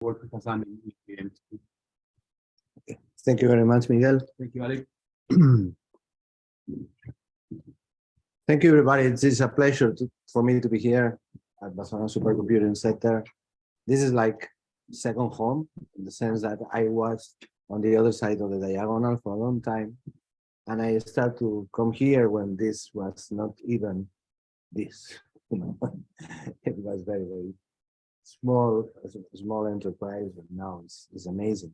work with Hassan in in- Thank you very much, Miguel. Thank you, Alex. Thank you, everybody. It is a pleasure to, for me to be here at Barcelona Supercomputing Center. This is like second home in the sense that I was on the other side of the diagonal for a long time. And I started to come here when this was not even this, it was very, very small, small enterprise, and now it's, it's amazing.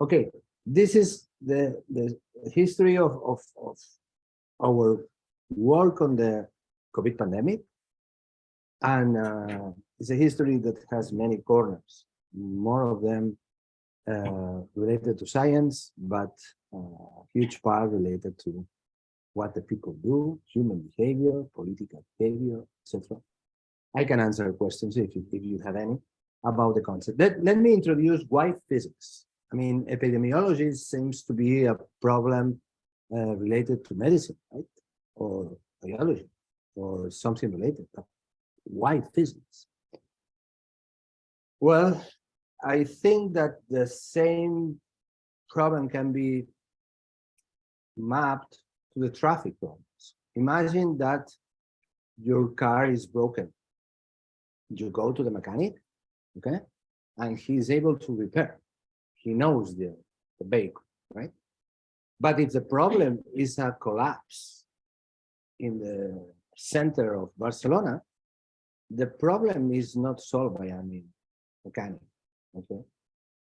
Okay, this is the, the history of, of, of our work on the COVID pandemic. And uh, it's a history that has many corners, more of them uh, related to science, but uh, huge part related to what the people do, human behavior, political behavior, etc. I can answer questions if you, if you have any about the concept. Let, let me introduce why physics. I mean, epidemiology seems to be a problem uh, related to medicine, right? Or biology, or something related. But why physics? Well, I think that the same problem can be mapped to the traffic problems. Imagine that your car is broken. You go to the mechanic, okay? And he's able to repair. He knows the, the vehicle, right? But if the problem is a collapse in the center of Barcelona, the problem is not solved by any mechanic, okay?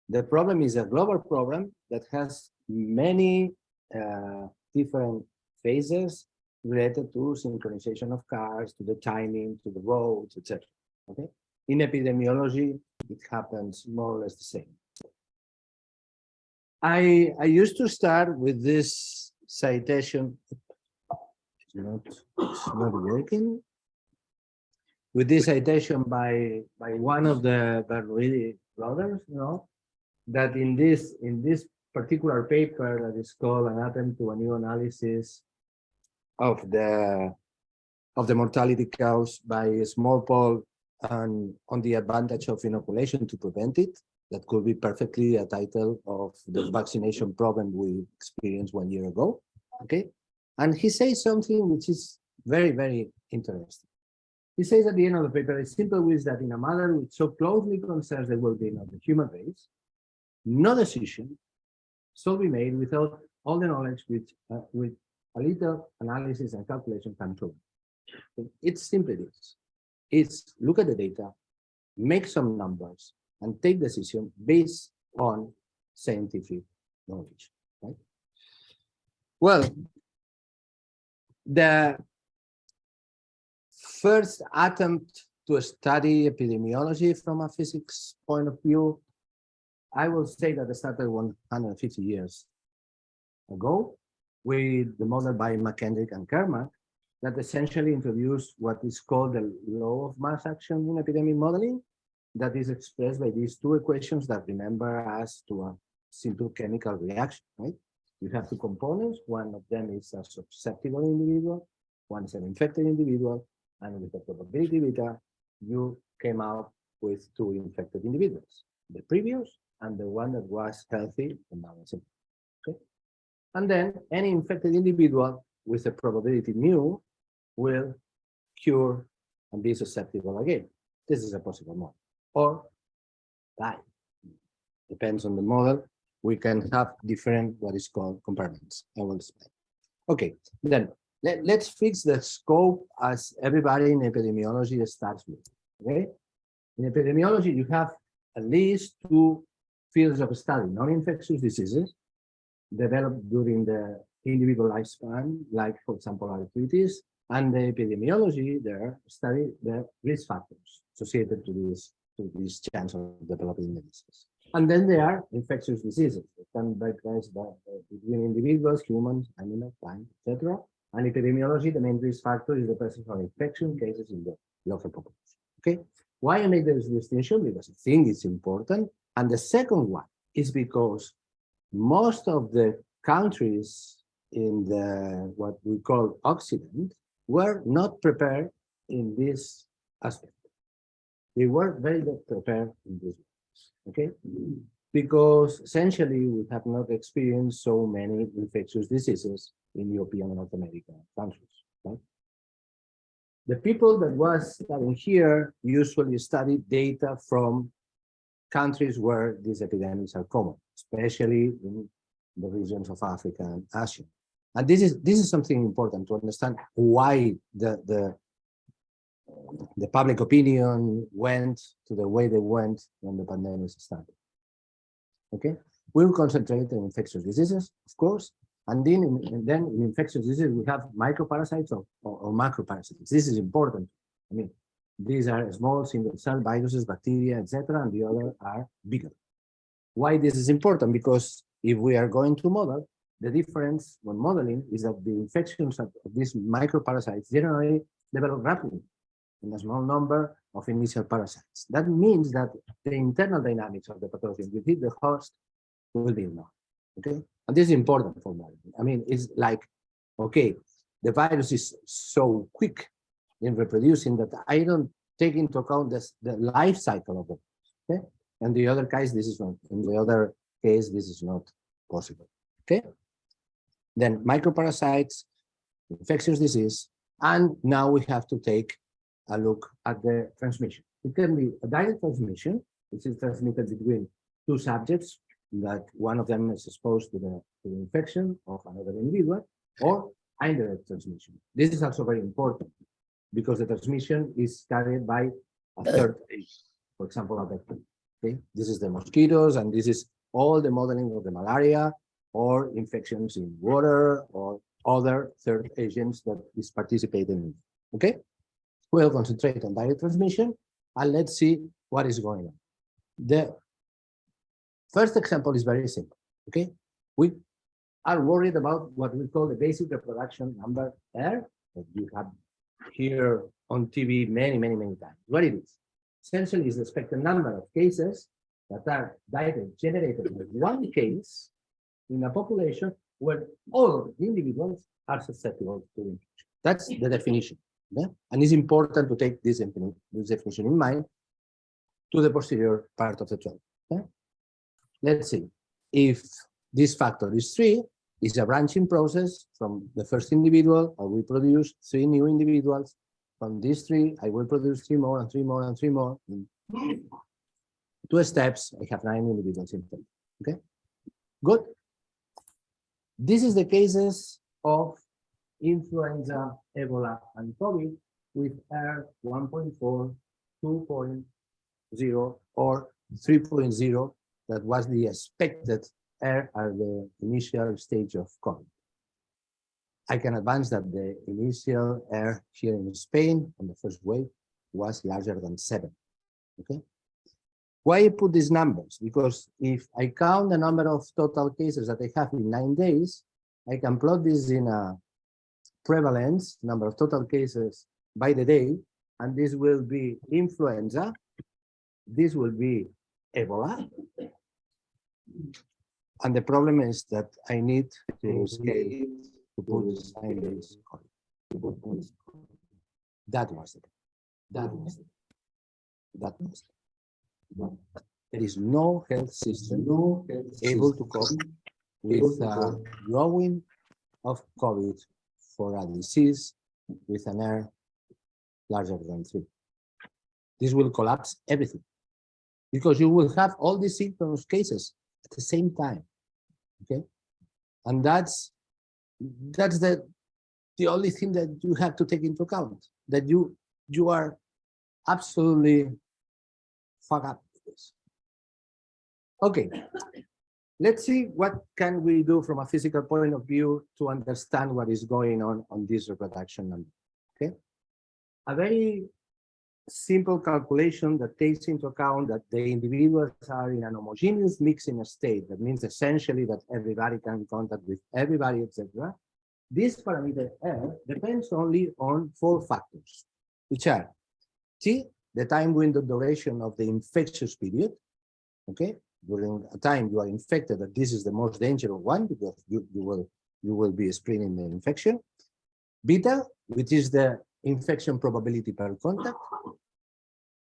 The problem is a global problem that has many uh, different phases related to synchronization of cars, to the timing, to the roads, etc. Okay. In epidemiology, it happens more or less the same. I I used to start with this citation. It's not, it's not working. With this citation by by one of the Bernoulli brothers, you know, that in this in this particular paper that is called an attempt to a new analysis of the of the mortality caused by smallpox and on the advantage of inoculation to prevent it. That could be perfectly a title of the vaccination problem we experienced one year ago. Okay. And he says something which is very, very interesting. He says at the end of the paper, a simple wish that in a matter which so closely concerns the well-being of the human race, no decision shall be made without all the knowledge which uh, with a little analysis and calculation can prove. It's simply this. It's look at the data, make some numbers, and take decision based on scientific knowledge. Right? Well, the first attempt to study epidemiology from a physics point of view, I will say that it started 150 years ago with the model by McKendrick and Kermack that essentially introduced what is called the law of mass action in epidemic modeling that is expressed by these two equations that remember us to a simple chemical reaction, right? You have two components. One of them is a susceptible individual, one is an infected individual, and with the probability beta, you came out with two infected individuals, the previous and the one that was healthy and. Okay. And then any infected individual with a probability mu will cure and be susceptible again. This is a possible model. Or die. Depends on the model. We can have different what is called compartments. I will explain. Okay, then let, let's fix the scope as everybody in epidemiology starts with. Okay. In epidemiology, you have at least two fields of study, non-infectious diseases developed during the individual lifespan, like, for example, arthritis, and the epidemiology there study the risk factors associated to this to this chance of developing diseases. And then there are infectious diseases that can be placed by, uh, between individuals, humans, animals, plants, etc. And epidemiology, the main risk factor is the presence of infection cases in the local population. Okay, why I make this distinction? Because I think it's important. And the second one is because most of the countries in the what we call Occident were not prepared in this aspect. They were very not prepared in this. aspect, Okay, because essentially we have not experienced so many infectious diseases in European and North American countries. Right? The people that was studying here usually study data from countries where these epidemics are common, especially in the regions of Africa and Asia. And this is this is something important to understand why the the the public opinion went to the way they went when the pandemic started. Okay, we will concentrate on infectious diseases, of course, and then in, and then in infectious diseases we have microparasites or, or, or macroparasites. This is important. I mean, these are small single cell viruses, bacteria, etc., and the other are bigger. Why this is important? Because if we are going to model, the difference when modeling is that the infections of these microparasites generally develop rapidly in a small number of initial parasites. That means that the internal dynamics of the pathogen within the host will be known. Okay, and this is important for modeling. I mean, it's like, okay, the virus is so quick in reproducing that I don't take into account this, the life cycle of it. Okay, and the other case, this is not. In the other case, this is not possible. Okay, then microparasites, infectious disease, and now we have to take a look at the transmission. It can be a direct transmission, which is transmitted between two subjects that one of them is exposed to the, to the infection of another individual, or indirect transmission. This is also very important because the transmission is carried by a uh. third agent, for example, a vector. Okay, this is the mosquitoes, and this is all the modeling of the malaria or infections in water or other third agents that is participating in. Okay, we'll concentrate on direct transmission and let's see what is going on. The first example is very simple. Okay, we are worried about what we call the basic reproduction number R that you have here on TV many, many, many times. What it is? Essentially is the expected number of cases that are direct generated with one case in a population where all of the individuals are susceptible to infection. That's the definition. Yeah? And it's important to take this, this definition in mind to the posterior part of the 12. Yeah? Let's see. If this factor is 3, it's a branching process from the first individual, will produce three new individuals. From these three, I will produce three more and three more and three more. In two steps, I have nine individuals in total. Okay, good. This is the cases of influenza, Ebola, and COVID with R 1.4, 2.0, or 3.0 that was the expected R at the initial stage of COVID. I can advance that the initial R here in Spain on the first wave was larger than seven. Okay. Why I put these numbers? Because if I count the number of total cases that I have in nine days, I can plot this in a prevalence, number of total cases by the day, and this will be influenza, this will be Ebola, and the problem is that I need to scale to put nine days. That was it. That was it. That was it. There is no health system no able to cope with the growing of COVID for a disease with an R larger than three. This will collapse everything because you will have all these symptoms cases at the same time. Okay, and that's that's the the only thing that you have to take into account that you you are absolutely this. Okay, let's see what can we do from a physical point of view to understand what is going on on this reproduction number. Okay, a very simple calculation that takes into account that the individuals are in an homogeneous mixing state. That means essentially that everybody can contact with everybody, etc. This parameter R depends only on four factors, which are T, the time window duration of the infectious period, okay, during a time you are infected, that this is the most dangerous one because you, you will you will be spreading the infection. Beta, which is the infection probability per contact.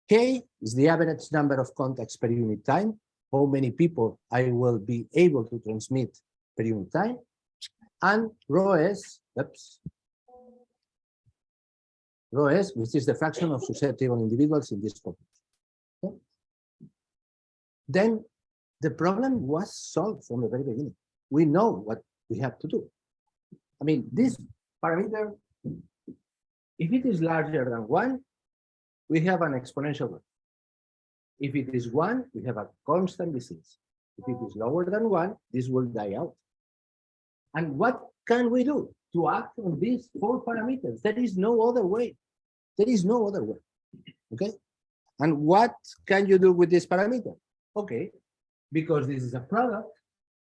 K is the average number of contacts per unit time. how many people I will be able to transmit per unit time, and rho s, oops, rho s, which is the fraction of susceptible individuals in this population. Okay? Then the problem was solved from the very beginning. We know what we have to do. I mean, this parameter, if it is larger than one, we have an exponential growth. If it is one, we have a constant disease. If it is lower than one, this will die out. And what can we do to act on these four parameters? There is no other way. There is no other way. Okay. And what can you do with this parameter? Okay, because this is a product,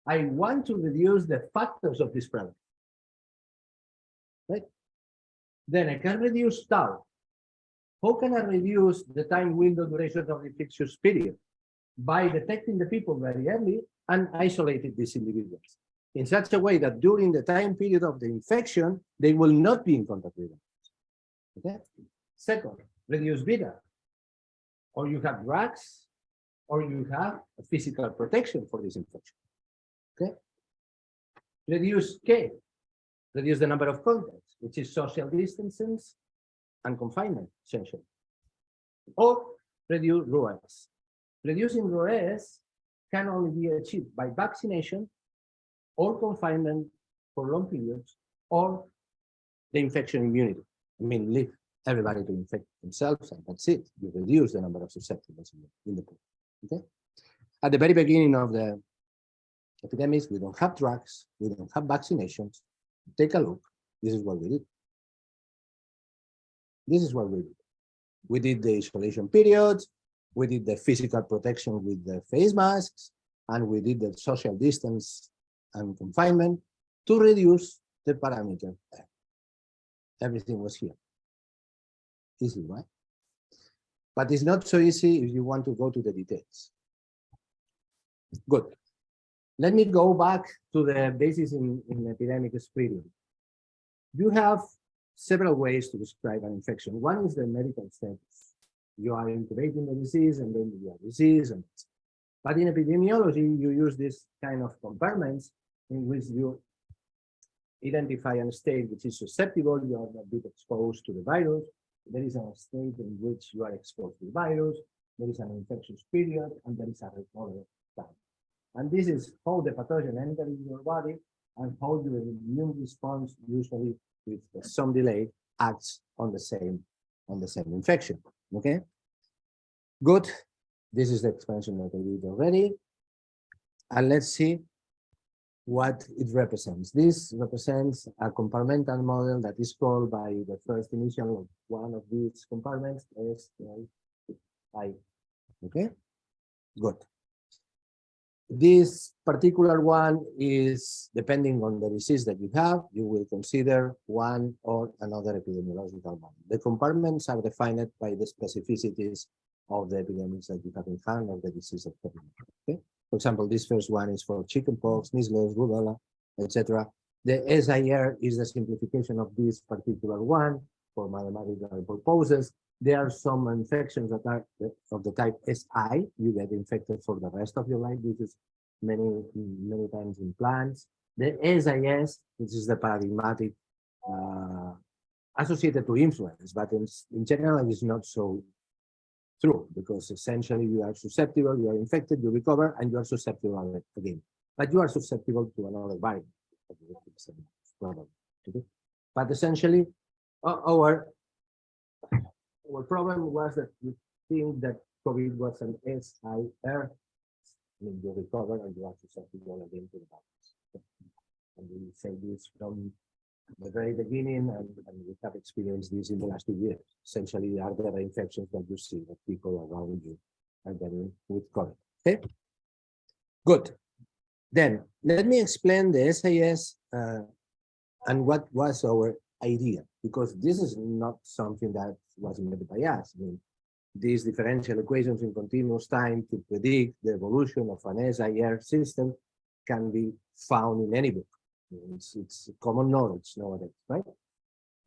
I want to reduce the factors of this product. Right? Then I can reduce tau. How can I reduce the time window duration of the infectious period? By detecting the people very early and isolating these individuals in such a way that during the time period of the infection, they will not be in contact with them. Okay. Second, reduce beta. Or you have drugs, or you have physical protection for this infection. Okay. Reduce K, reduce the number of contacts, which is social distancing and confinement, essentially. Or reduce rho s. Reducing rho s can only be achieved by vaccination or confinement for long periods or the infection immunity. I mean, leave everybody to infect themselves and that's it. You reduce the number of susceptibles in the, pool. Okay. At the very beginning of the epidemics, we don't have drugs, we don't have vaccinations. Take a look. This is what we did. This is what we did. We did the isolation periods, we did the physical protection with the face masks, and we did the social distance and confinement to reduce the parameter. Everything was here. Easy, right? But it's not so easy if you want to go to the details. Good. Let me go back to the basis in, in epidemic spreading. You have several ways to describe an infection. One is the medical status. You are incubating the disease and then you have disease. And, but in epidemiology, you use this kind of compartments in which you identify a state which is susceptible, you are a bit exposed to the virus. There is a state in which you are exposed to the virus. There is an infectious period, and there is a recovery time. And this is how the pathogen enters your body and how your immune response usually with some delay acts on the same on the same infection. Okay, good. This is the expansion that I did already. And let's see what it represents. This represents a compartmental model that is called by the first initial of one of these compartments as I. Okay, good. This particular one is depending on the disease that you have, you will consider one or another epidemiological model. The compartments are defined by the specificities of the epidemics that you have in hand or the disease of the okay? For example, this first one is for chickenpox, measles, rubella, etc. The SIR is the simplification of this particular one for mathematical purposes. There are some infections that are of the type SI. You get infected for the rest of your life. This is many, many times in plants. The SIS, which is the paradigmatic uh, associated to influence, but in, in general, it's not so true because essentially you are susceptible, you are infected, you recover, and you are susceptible again. But you are susceptible to another virus. Okay? But essentially, our our problem was that we think that COVID was an SIR. I mean, you recover and you are susceptible again to the virus. And we say this from the very beginning, and, and, we have experienced this in the last two years. Essentially, are there infections that you see that people around you are getting with COVID? Okay, good. Then let me explain the SIS uh, and what was our idea, because this is not something that was invented by us. I mean, these differential equations in continuous time to predict the evolution of an SIR system can be found in any book. It's, it's common knowledge nowadays, right?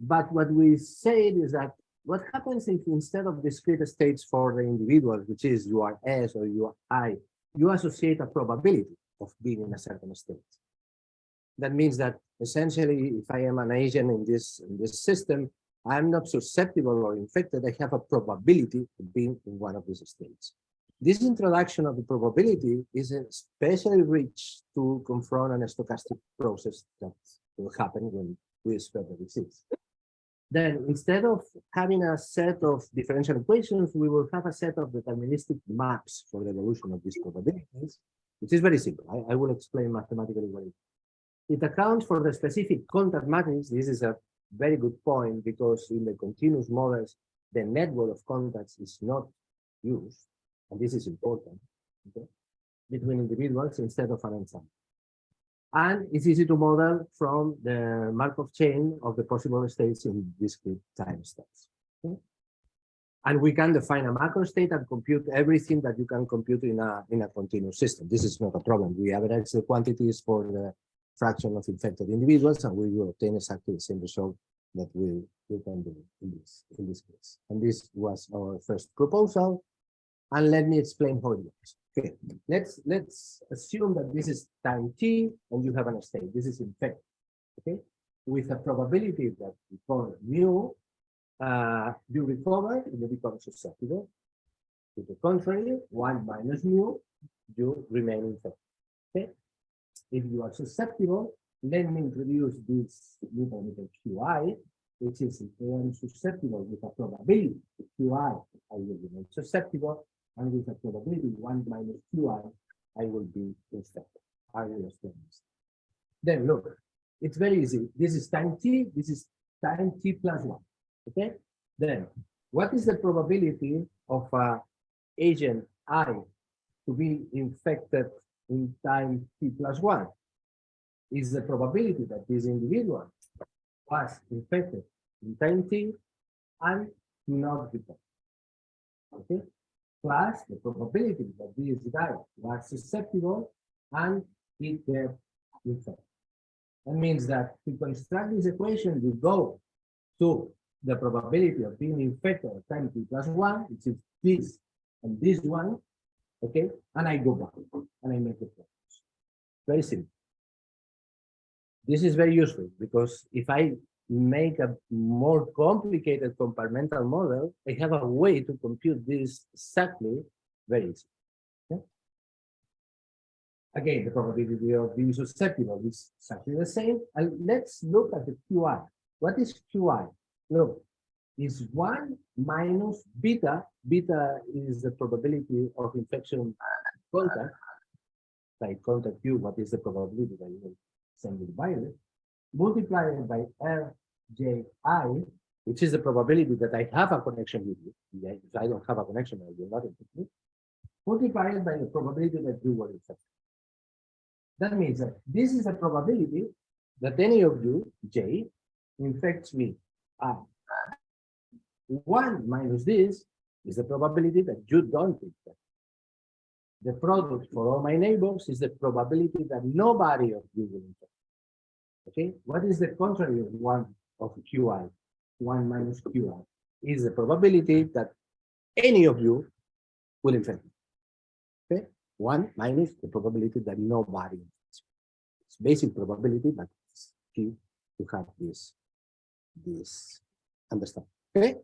But what we said is that what happens if instead of discrete states for the individual, which is you are S or you are I, you associate a probability of being in a certain state. That means that essentially, if I am an agent in this, in this system, I'm not susceptible or infected, I have a probability of being in one of these states. This introduction of the probability is especially rich to confront a stochastic process that will happen when we spread the disease. Then instead of having a set of differential equations, we will have a set of deterministic maps for the evolution of these probabilities, which is very simple. I, I will explain mathematically what it. It accounts for the specific contact matrix. This is a very good point because in the continuous models, the network of contacts is not used, and this is important, okay, between individuals instead of an ensemble. And it's easy to model from the Markov chain of the possible states in discrete time steps. Okay? And we can define a macro state and compute everything that you can compute in a in a continuous system. This is not a problem. We average the quantities for the fraction of infected individuals, and we will obtain exactly the same result that we, we can do in this in this case. And this was our first proposal. And let me explain how it works. Okay, let's let's assume that this is time t and you have an state. This is infected. Okay, with a probability that call mu, uh, you recover and you become susceptible. To the contrary, one minus mu, you remain infected. Okay, if you are susceptible, let me introduce this little qi, which is if I am susceptible with a probability qi, I will remain susceptible and with a probability 1 minus qi, I will be infected. I will explain this. Then look, it's very easy. This is time t, this is time t plus 1. Okay? Then, what is the probability of a agent I to be infected in time t plus 1? Is the probability that this individual was infected in time t and not before. Okay? Plus the probability that these guy was susceptible and it get infected. That means that to construct this equation, you go to the probability of being infected at time t plus one, which is this and this one, okay, and I go back and I make the. Very simple. This is very useful because if I make a more complicated compartmental model, I have a way to compute this exactly very easily. Again, the probability of being susceptible is exactly the same. And let's look at the QI. What is QI? Look, is one minus beta. Beta is the probability of infection contact. By contact you, what is the probability that you will send the virus? Multiplied by R ji, which is the probability that I have a connection with you. If I don't have a connection, I will not infect multiplied by the probability that you will infect. That means that this is a probability that any of you, J, infects me. I. One minus this is the probability that you don't infect. The product for all my neighbors is the probability that nobody of you will infect. Okay, what is the contrary of one of qi, 1 minus qi, is the probability that any of you will infect. Okay, 1 minus the probability that nobody infects. It's basic probability, but it's key to have this, this understand. Okay,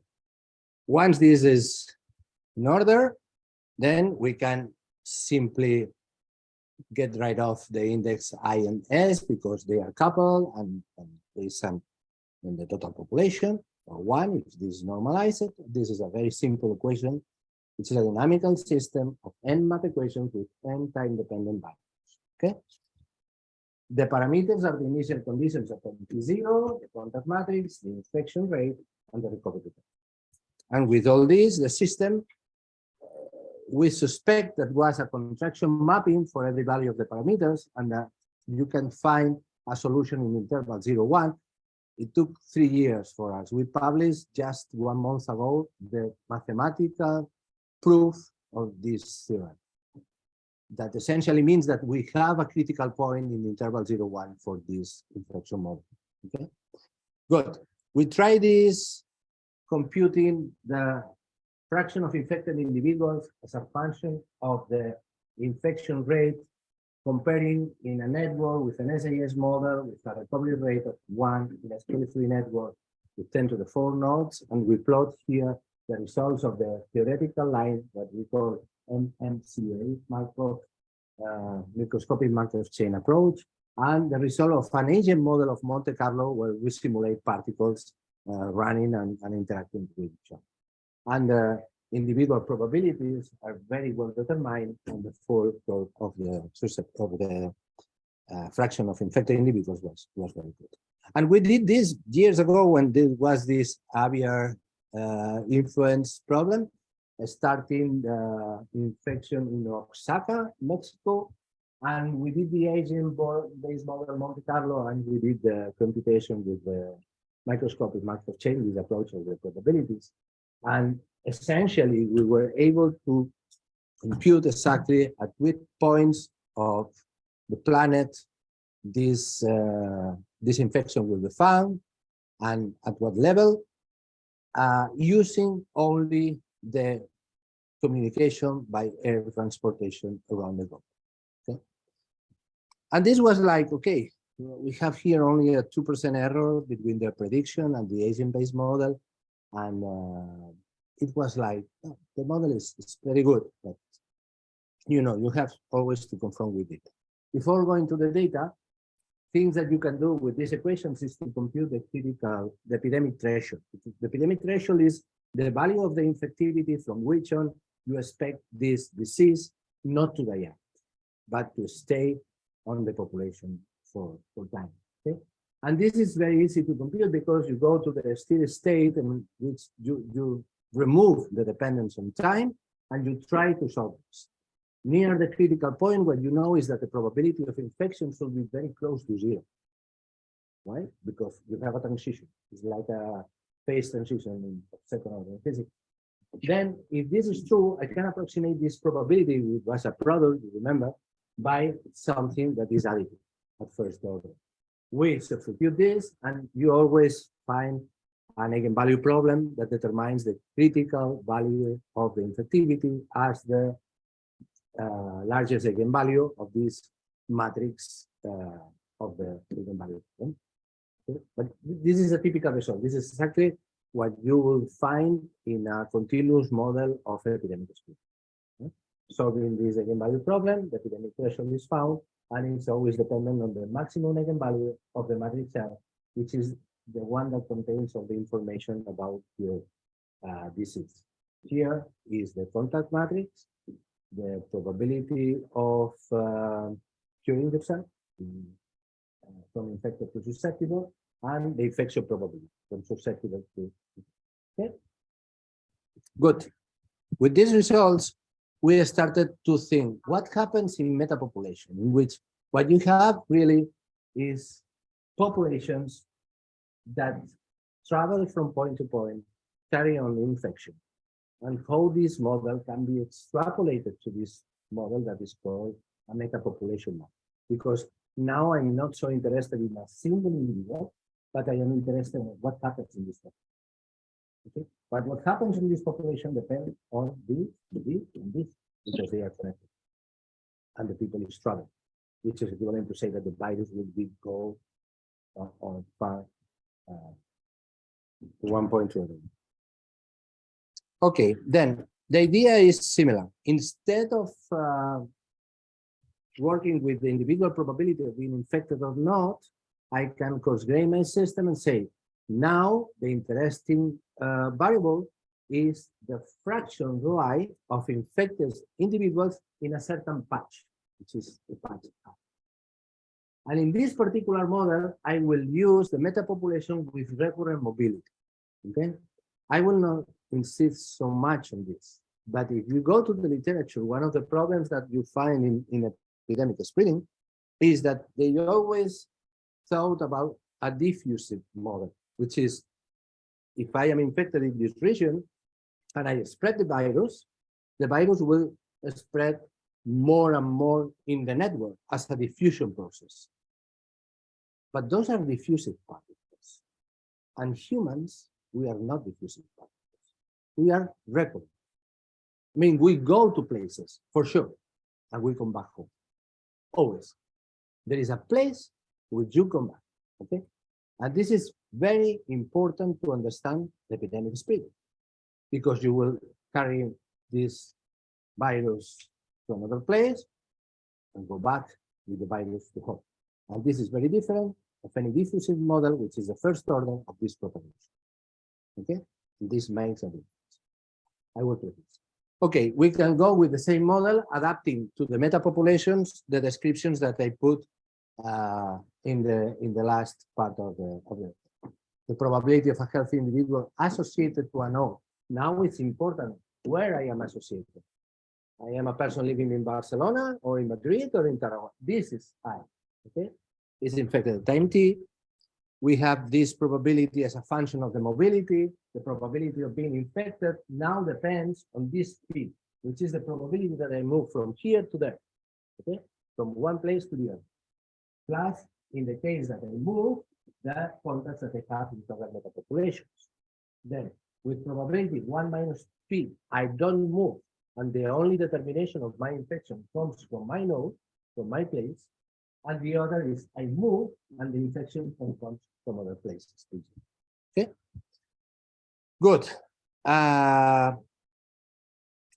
once this is in order, then we can simply get rid of the index i and s because they are coupled and, and there is in the total population, or one, if this is normalized, this is a very simple equation. It's a dynamical system of n math equations with n time-dependent values, okay? The parameters are the initial conditions of T0, the contact matrix, the infection rate, and the recovery rate. And with all this, the system, we suspect that was a contraction mapping for every value of the parameters, and that you can find a solution in interval 0, 1 it took three years for us. We published just one month ago the mathematical proof of this theorem. That essentially means that we have a critical point in interval 0, 1 for this infection model. Okay, good. We try this computing the fraction of infected individuals as a function of the infection rate comparing in a network with an SIS model with a recovery rate of one in a scale-free network with 10 to the four nodes, and we plot here the results of the theoretical line, what we call MMCA, Markov, uh, microscopic chain approach, and the result of an agent model of Monte Carlo where we simulate particles uh, running and, and, interacting with each other. And the individual probabilities are very well determined and the full of the of the uh, fraction of infected individuals was, was very good. And we did this years ago when there was this aviar uh, influence problem, uh, starting the infection in Oaxaca, Mexico, and we did the agent-based model Monte Carlo, and we did the computation with the microscopic Markov chain approach of the probabilities. And essentially, we were able to compute exactly at which points of the planet this uh, this infection will be found and at what level uh, using only the communication by air transportation around the globe. Okay. And this was like, okay, we have here only a 2% error between the prediction and the agent-based model. And uh, it was like, oh, the model is, is very good, but you know, you have always to confront with it. Before going to the data, things that you can do with these equations is to compute the critical, the epidemic threshold. The epidemic threshold is the value of the infectivity from which on you expect this disease not to die out, but to stay on the population for, for time. Okay? And this is very easy to compute because you go to the steady state in which you, you remove the dependence on time and you try to solve this near the critical point, what you know is that the probability of infection should be very close to zero. Why? Because you have a transition. It's like a phase transition in second order physics. Then, if this is true, I can approximate this probability, which was a product, remember, by something that is additive at first order. We substitute this, and you always find an eigenvalue problem that determines the critical value of the infectivity as the uh, largest eigenvalue of this matrix uh, of the eigenvalue. Okay? But this is a typical result. This is exactly what you will find in a continuous model of epidemic. Okay? Solving this eigenvalue problem, the epidemic threshold is found, and it's always dependent on the maximum eigenvalue of the matrix which is the one that contains all the information about your uh, disease. Here is the contact matrix, the probability of uh, curing yourself uh, from infected to susceptible and the infection probability from susceptible to okay good with these results we started to think what happens in metapopulation in which what you have really is populations that travel from point to point carry on infection and how this model can be extrapolated to this model that is called a metapopulation model. Because now I'm not so interested in a single individual, but I am interested in what happens in this population. Okay, but what happens in this population depends on this, this, and this, because they are connected. And the people is traveling, which is equivalent to say that the virus will be go uh, on far uh, one point to another. Okay, then the idea is similar. Instead of uh, working with the individual probability of being infected or not, I can coarse-grain my system and say, now the interesting uh, variable is the fraction rho of infected individuals in a certain patch, which is the patch. And in this particular model, I will use the metapopulation with recurrent mobility. Okay, I will not insist so much on this. But if you go to the literature, one of the problems that you find in, in epidemic spreading is that they always thought about a diffusive model, which is if I am infected in this region and I spread the virus, the virus will spread more and more in the network as a diffusion process. But those are diffusive particles. And humans, we are not diffusive particles we are recording. I mean, we go to places for sure, and we come back home. Always. There is a place where you come back, okay? And this is very important to understand the epidemic spread because you will carry this virus to another place and go back with the virus to home. And this is very different of any diffusive model, which is the first order of this propagation. Okay, this makes a difference. I will do this. Okay, we can go with the same model, adapting to the meta populations the descriptions that I put uh, in the in the last part of the of the the probability of a healthy individual associated to a node. Now it's important where I am associated. I am a person living in Barcelona or in Madrid or in Tarragona. This is I. Okay, is infected at time t. We have this probability as a function of the mobility. The probability of being infected now depends on this speed, which is the probability that I move from here to there. Okay, from one place to the other. Plus, in the case that I move, the contacts that I have in other metapopulations. Then, with probability one minus p, I don't move and the only determination of my infection comes from my node, from my place, and the other is I move and the infection comes from other places. Okay, good. Uh,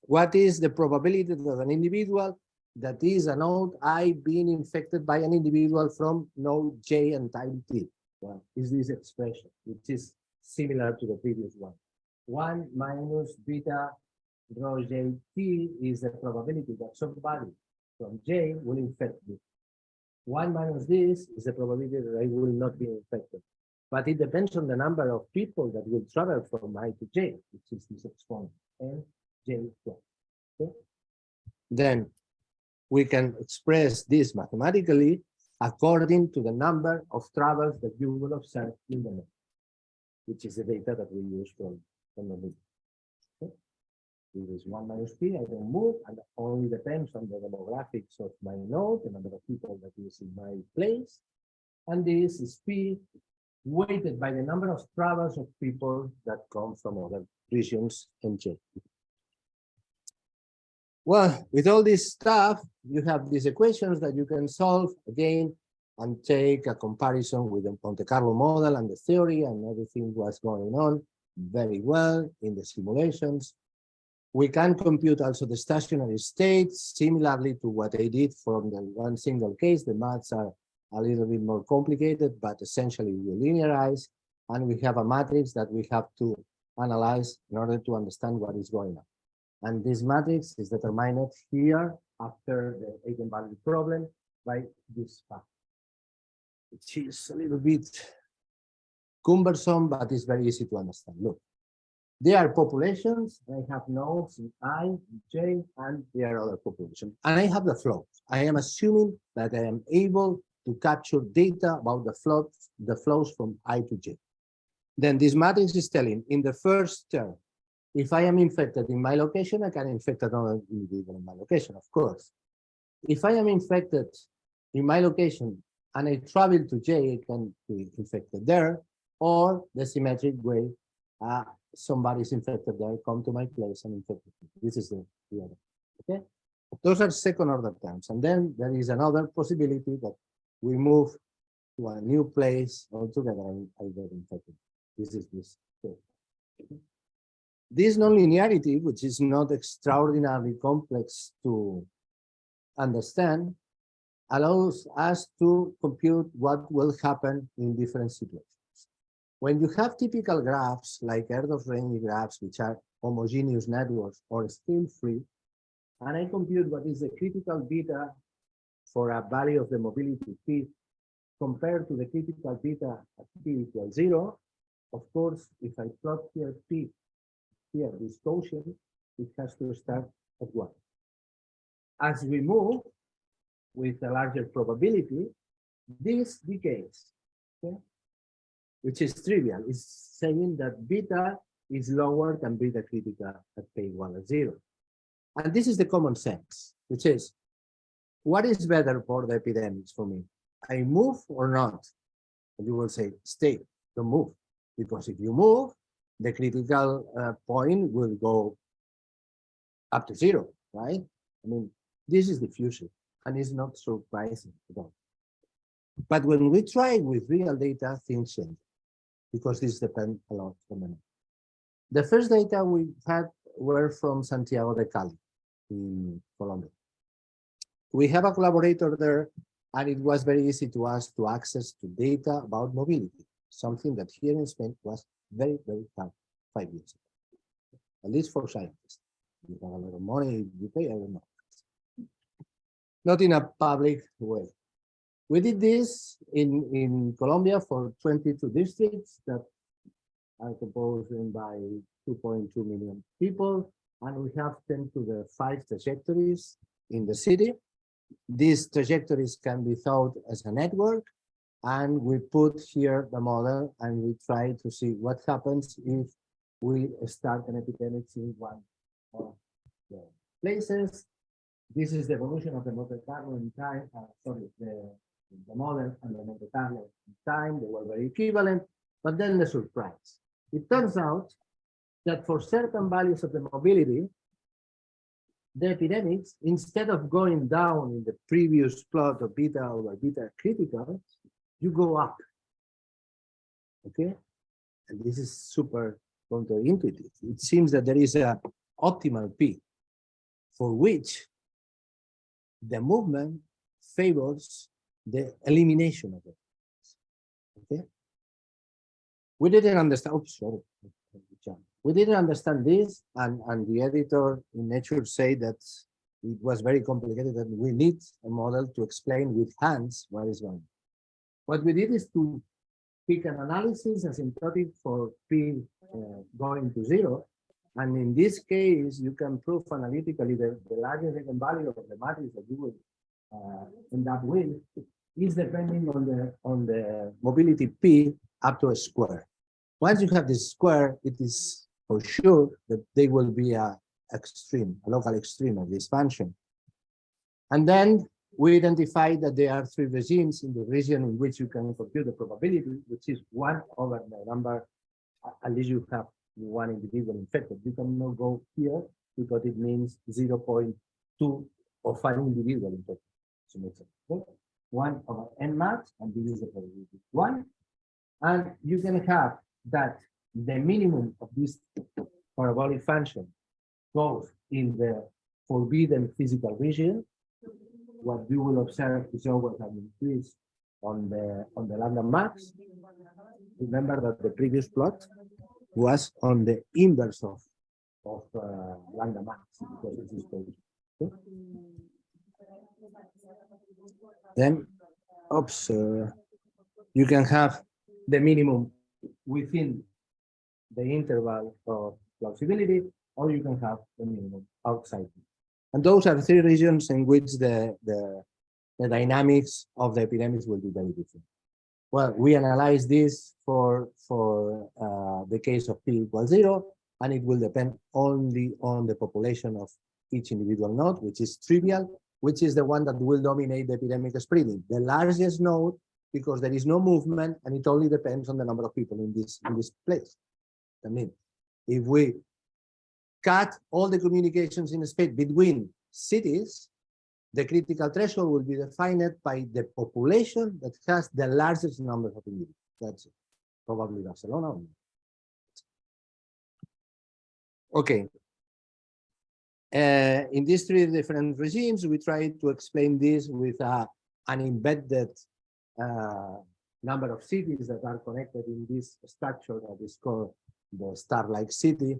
what is the probability that an individual that is a node I being infected by an individual from node J and time T? Well, is this expression, which is similar to the previous one. One minus beta rho j t is the probability that somebody from J will infect me. One minus this is the probability that I will not be infected. But it depends on the number of people that will travel from I to J, which is this exponent, and J Okay? Then we can express this mathematically according to the number of travels that you will observe in the net, which is the data that we use from, from the meeting. Okay. This is one minus p, I don't move, and only depends on the demographics of my node, the number of people that is in my place. And this is p weighted by the number of travels of people that come from other regions in J. Well, with all this stuff, you have these equations that you can solve again and take a comparison with the Monte Carlo model and the theory and everything was going on very well in the simulations. We can compute also the stationary states similarly to what I did from the one single case. The maths are a little bit more complicated, but essentially we linearize and we have a matrix that we have to analyze in order to understand what is going on. And this matrix is determined here after the eigenvalue problem by this fact, which is a little bit cumbersome, but it's very easy to understand. Look, there are populations, I have nodes in I, J, and there are other populations. And I have the flows. I am assuming that I am able to capture data about the the flows from I to J. Then this matrix is telling in the first term, if I am infected in my location, I can infect another individual in my location, of course. If I am infected in my location and I travel to J, I can be infected there, or the symmetric way, uh, somebody's infected there, come to my place and infect me. This is the, the other. Okay. Those are second order terms. And then there is another possibility that we move to a new place altogether and I get infected. This is this. This nonlinearity, which is not extraordinarily complex to understand, allows us to compute what will happen in different situations. When you have typical graphs like Erdős-Rényi graphs, which are homogeneous networks or scale-free, and I compute what is the critical beta for a value of the mobility p compared to the critical beta at p equals zero, of course, if I plot here p, here this quotient, it has to start at one. As we move with a larger probability, this decays. Okay? which is trivial. It's saying that beta is lower than beta critical at K1 or 0. And this is the common sense, which is, what is better for the epidemics for me? I move or not? And you will say, stay, don't move. Because if you move, the critical uh, point will go up to zero, right? I mean, This is diffusion and it's not surprising at all. But when we try with real data, things change because this depends a lot on the The first data we had were from Santiago de Cali in Colombia. We have a collaborator there and it was very easy to us to access to data about mobility, something that here in Spain was very, very hard five years ago, at least for scientists. You have a lot of money, you pay, I don't know. Not in a public way. We did this in, in Colombia for 22 districts that are composed by 2.2 million people, and we have 10 to the five trajectories in the city. These trajectories can be thought as a network, and we put here the model and we try to see what happens if we start an epidemic in one of the places. This is the evolution of the Monte Carlo in time, uh, sorry, the, the model and the Monte Carlo in time, they were very equivalent, but then the surprise. It turns out that for certain values of the mobility, the epidemics, instead of going down in the previous plot of beta over beta critical, you go up. Okay? And this is super counterintuitive. It seems that there is a optimal P for which the movement favors the elimination of it. Okay. We didn't understand. Oh, sorry. We didn't understand this, and, and the editor in Nature said that it was very complicated and we need a model to explain with hands what is going. What we did is to pick an analysis asymptotic for P uh, going to zero. And in this case, you can prove analytically that the largest eigenvalue of the matrix that you will uh, end up with is depending on the on the mobility P up to a square. Once you have this square, it is for sure that they will be a extreme, a local extreme of this function. And then we identified that there are three regimes in the region in which you can compute the probability, which is one over the number, at least you have one individual infected. You cannot go here because it means 0 0.2 or five individual infected. So makes sense. One over n max, and this is the probability one. And you can have that the minimum of this parabolic function goes in the forbidden physical region. What you will observe is always an increase on the on the lambda max. Remember that the previous plot was on the inverse of of uh, lambda max because it is okay? Then, oops, uh, you can have the minimum within the interval of plausibility, or you can have the minimum outside. And those are three regions in which the, the, the dynamics of the epidemics will be very different. Well, we analyze this for, for uh, the case of p equals zero, and it will depend only on the population of each individual node, which is trivial, which is the one that will dominate the epidemic spreading. The largest node, because there is no movement, and it only depends on the number of people in this in this place. I mean, if we cut all the communications in space between cities, the critical threshold will be defined by the population that has the largest number of individuals. That's it. probably Barcelona. Okay. Uh, in these three different regimes, we try to explain this with uh, an embedded uh, number of cities that are connected in this structure that is called the star-like city,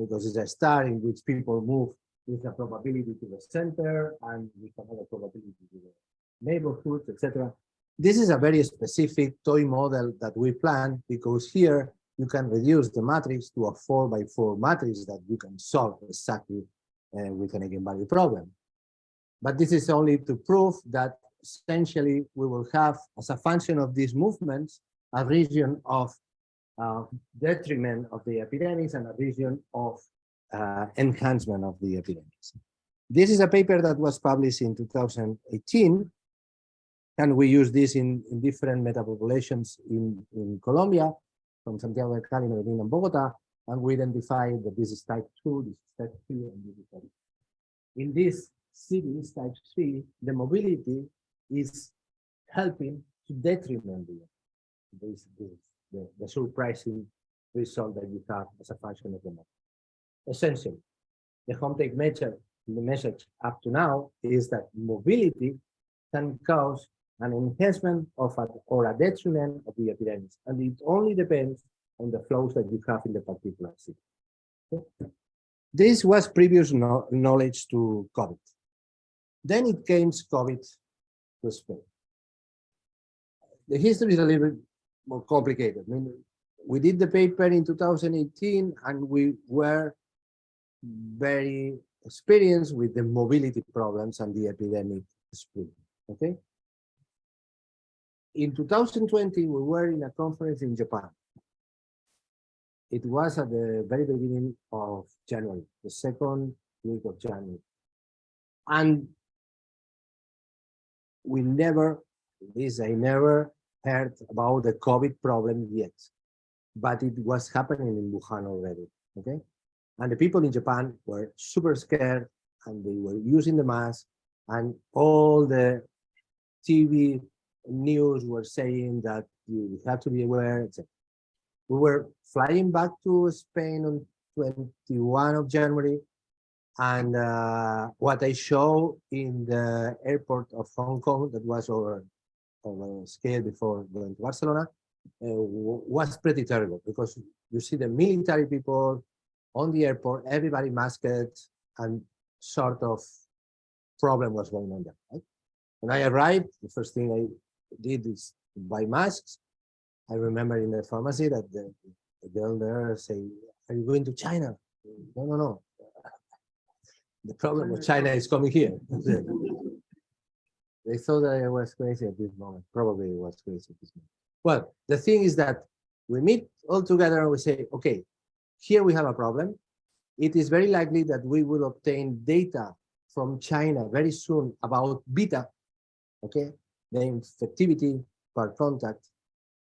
because it's a star in which people move with a probability to the center and with another probability to the neighborhoods, etc. This is a very specific toy model that we plan because here you can reduce the matrix to a four by four matrix that you can solve exactly uh, with an eigenvalue problem. But this is only to prove that essentially we will have, as a function of these movements, a region of uh, detriment of the epidemics and a vision of uh, enhancement of the epidemics. This is a paper that was published in 2018, and we use this in, in different metapopulations in, in Colombia, from Santiago de Cali, Medellin, and Bogota, and we identified that this is type 2, this is type 3, and this is type 3. In this cities, type three, the mobility is helping to detriment the this, this, the, the surprising result that you have as a function of the model. Essentially, the home take message, the message up to now is that mobility can cause an enhancement of a, or a detriment of the epidemics, and it only depends on the flows that you have in the particular city. This was previous no knowledge to COVID. Then it came COVID to Spain. The history is a little bit more complicated. I mean, we did the paper in 2018 and we were very experienced with the mobility problems and the epidemic spread. Okay. In 2020, we were in a conference in Japan. It was at the very beginning of January, the second week of January. And we never, this I never heard about the COVID problem yet, but it was happening in Wuhan already, okay? And the people in Japan were super scared and they were using the mask and all the TV news were saying that you have to be aware, etc. We were flying back to Spain on 21 of January and uh, what I show in the airport of Hong Kong that was our, our scale before going to Barcelona uh, was pretty terrible because you see the military people on the airport, everybody masked and sort of problem was going on there. Right? When I arrived, the first thing I did is buy masks. I remember in the pharmacy that the, the girl there say, are you going to China? No, no, no. The problem with China is coming here. they thought that I was crazy at this moment. Probably it was crazy at this moment. Well, the thing is that we meet all together and we say, okay, here we have a problem. It is very likely that we will obtain data from China very soon about beta, okay, the infectivity per contact.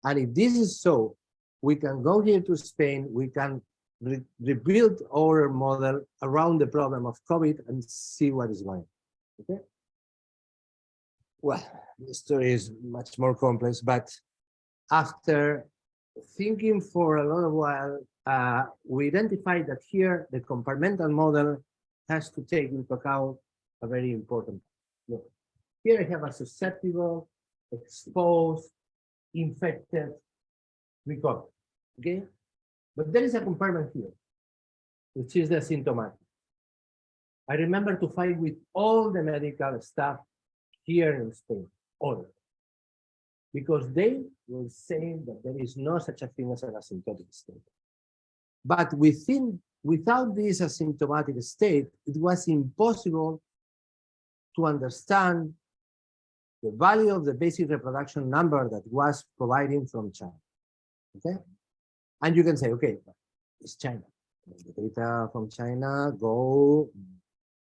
And if this is so, we can go here to Spain, we can re rebuild our model around the problem of COVID and see what is going Okay. Well, the story is much more complex, but after thinking for a of while, uh, we identified that here the compartmental model has to take into account a very important look. Here I have a susceptible, exposed, infected recovery. Okay, but there is a compartment here, which is the symptomatic. I remember to fight with all the medical staff here in Spain, all because they were saying that there is no such a thing as an asymptomatic state. But within, without this asymptomatic state, it was impossible to understand the value of the basic reproduction number that was providing from China. Okay, and you can say, okay, it's China. The data from China go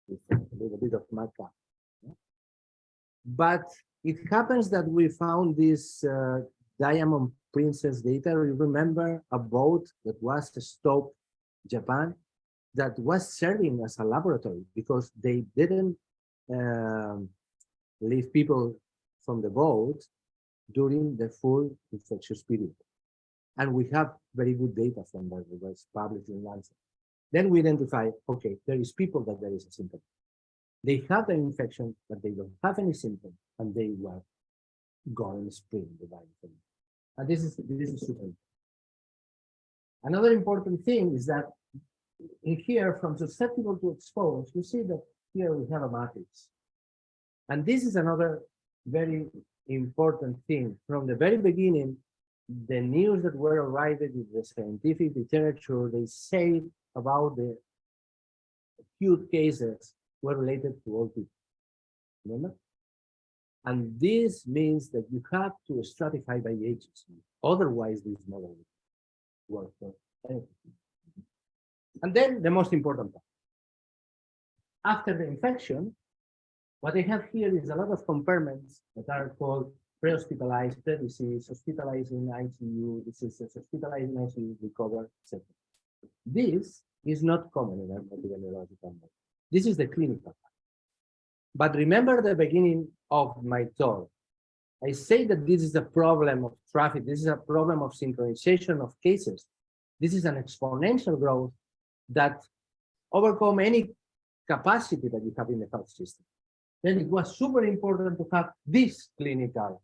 with a little bit of markup. But it happens that we found this uh, Diamond Princess data. You remember a boat that was stopped Japan that was serving as a laboratory because they didn't um, leave people from the boat during the full infectious period. And we have very good data from that, it was published in Lancet. Then we identify, okay, there is people that there is a symptom. They have the infection, but they don't have any symptoms, and they were going spreading the virus. And this is this is super. Another important thing is that in here, from susceptible to exposed, you see that here we have a matrix. And this is another very important thing. From the very beginning, the news that were arriving in the scientific literature, they say about the acute cases were related to all people. Remember? And this means that you have to stratify by ages. Otherwise, this model will work for anything. And then the most important part. After the infection, what I have here is a lot of compartments that are called pre-hospitalized, pre-disease, hospitalized in ICU, diseases, hospitalized in ICU, recover, etc. This is not common in epidemiological model. This is the clinical part. But remember the beginning of my talk. I say that this is a problem of traffic. This is a problem of synchronization of cases. This is an exponential growth that overcome any capacity that you have in the health system. Then it was super important to have this clinical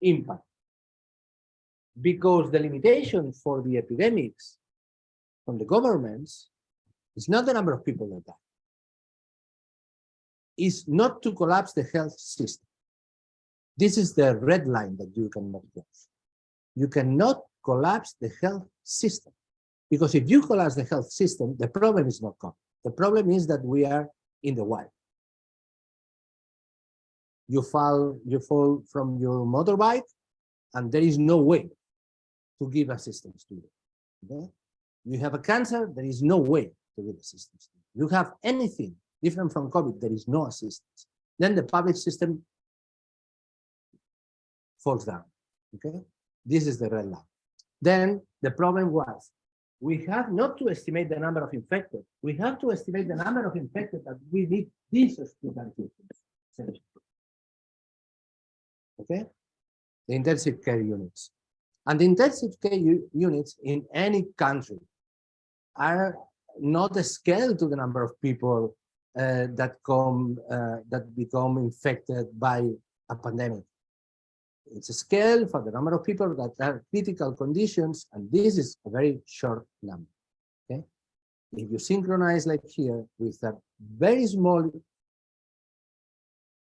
impact because the limitation for the epidemics from the governments is not the number of people that die. Is not to collapse the health system. This is the red line that you cannot cross. You cannot collapse the health system. Because if you collapse the health system, the problem is not gone. The problem is that we are in the wild. You fall, you fall from your motorbike, and there is no way to give assistance to you. Okay? You have a cancer, there is no way to give assistance. You have anything different from COVID, there is no assistance. Then the public system falls down. Okay, this is the red line. Then the problem was we have not to estimate the number of infected. We have to estimate the number of infected that we need these hospitalizations. Okay, the intensive care units. And the intensive care units in any country are not a scale to the number of people that come uh, that become infected by a pandemic. It's a scale for the number of people that are critical conditions, and this is a very short number. Okay, if you synchronize like here with a very small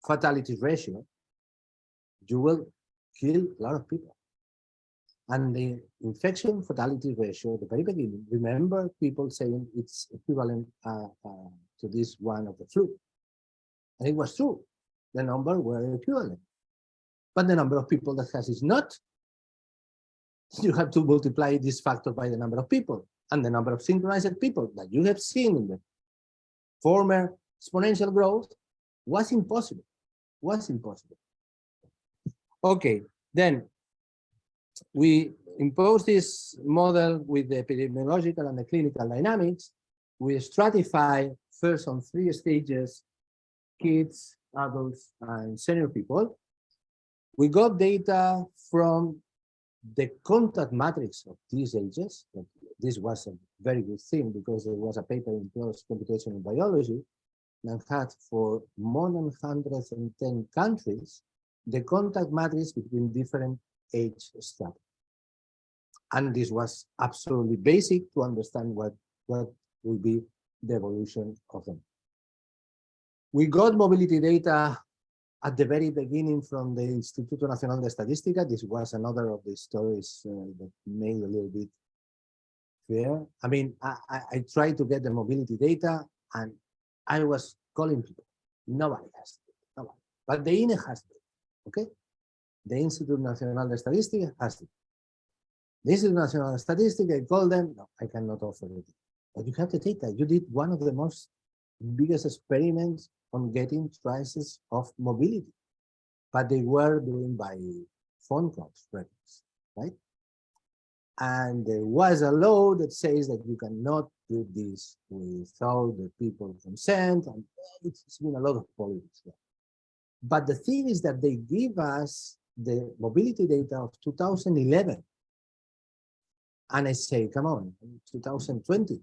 fatality ratio, you will kill a lot of people. And the infection fatality ratio at the very beginning, remember people saying it's equivalent uh, uh, to this one of the flu. And it was true. The number were equivalent. But the number of people that has is not. You have to multiply this factor by the number of people and the number of synchronized people that you have seen in the former exponential growth was impossible, was impossible. Okay, then we impose this model with the epidemiological and the clinical dynamics. We stratify first on three stages, kids, adults, and senior people. We got data from the contact matrix of these ages. This was a very good thing because there was a paper in PLOS Computational Biology that had for more than 110 countries the contact matrix between different age strata. And this was absolutely basic to understand what, what will be the evolution of them. We got mobility data at the very beginning from the Instituto Nacional de Estadística. This was another of the stories uh, that made a little bit fair. I mean, I, I, I tried to get the mobility data and I was calling people. Nobody has it, nobody. But the INE has it, okay? The Instituto Nacional de Estadística has it. This is National Statistic. I call them. No, I cannot offer it. But you have the data. You did one of the most biggest experiments on getting prices of mobility, but they were doing by phone calls, records, right? And there was a law that says that you cannot do this without the people consent, and it's been a lot of politics. But the thing is that they give us the mobility data of 2011 and I say, come on, 2020.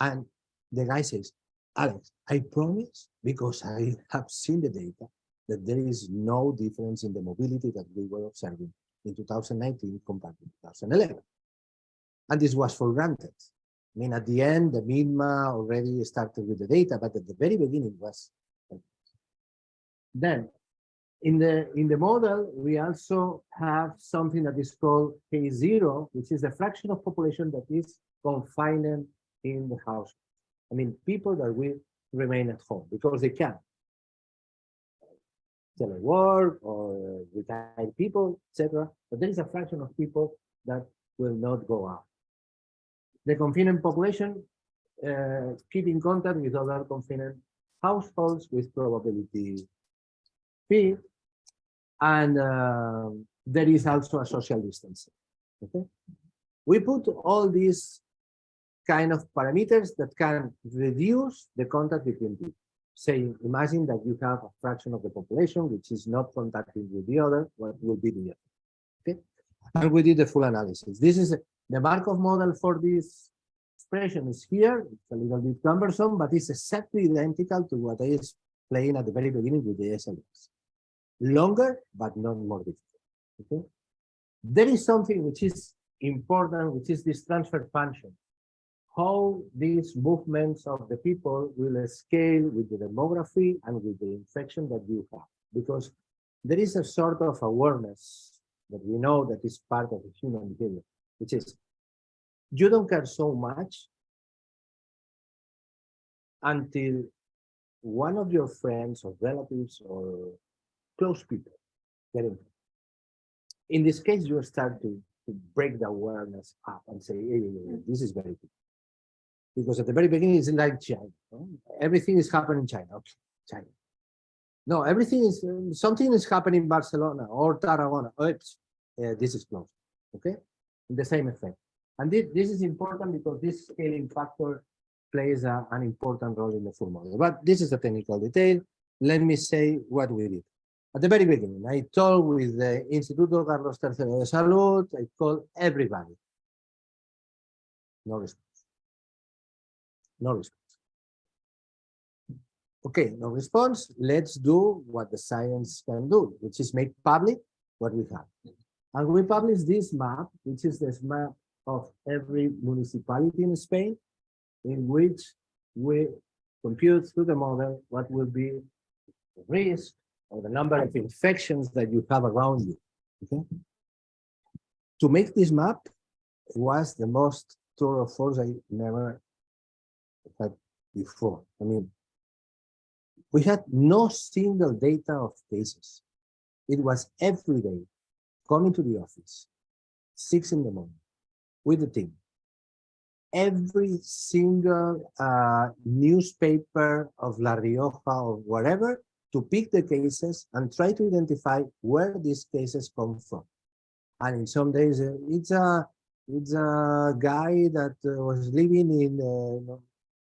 And the guy says, Alex, I promise, because I have seen the data, that there is no difference in the mobility that we were observing in 2019 compared to 2011. And this was for granted. I mean, at the end, the MITMA already started with the data, but at the very beginning was. Then in the, in the model, we also have something that is called K0, which is the fraction of population that is confined in the house. I mean, people that will remain at home because they can. Telework or retired people, etc. But there is a fraction of people that will not go out. The confined population uh, keep in contact with other confined households with probability P and uh, there is also a social distancing. Okay, we put all these kind of parameters that can reduce the contact between people. say, imagine that you have a fraction of the population which is not contacting with the other, what will be the other? Okay, and we did the full analysis. This is the Markov model for this expression is here. It's a little bit cumbersome, but it's exactly identical to what I explained at the very beginning with the SIS. Longer, but not more difficult. Okay, there is something which is important, which is this transfer function how these movements of the people will scale with the demography and with the infection that you have. Because there is a sort of awareness that we know that is part of the human behavior, which is you don't care so much until one of your friends or relatives or close people get infected. In this case, you start to, to break the awareness up and say, hey, this is very good because at the very beginning it's like China. Everything is happening in China. Okay, China. No, everything is something is happening in Barcelona or Tarragona. Oops, uh, this is close. Okay, the same effect. And this, this is important because this scaling factor plays a, an important role in the full model. But this is a technical detail. Let me say what we did. At the very beginning, I told with the Instituto Carlos III de Salud, I called everybody. No response no response. Okay, no response. Let's do what the science can do, which is make public what we have. And we publish this map, which is this map of every municipality in Spain, in which we compute through the model what will be the risk or the number of infections that you have around you. Okay. To make this map was the most tour of force I never before. I mean, we had no single data of cases. It was every day coming to the office, six in the morning, with the team. Every single uh, newspaper of La Rioja or whatever to pick the cases and try to identify where these cases come from. And in some days, uh, it's a it's a guy that uh, was living in uh,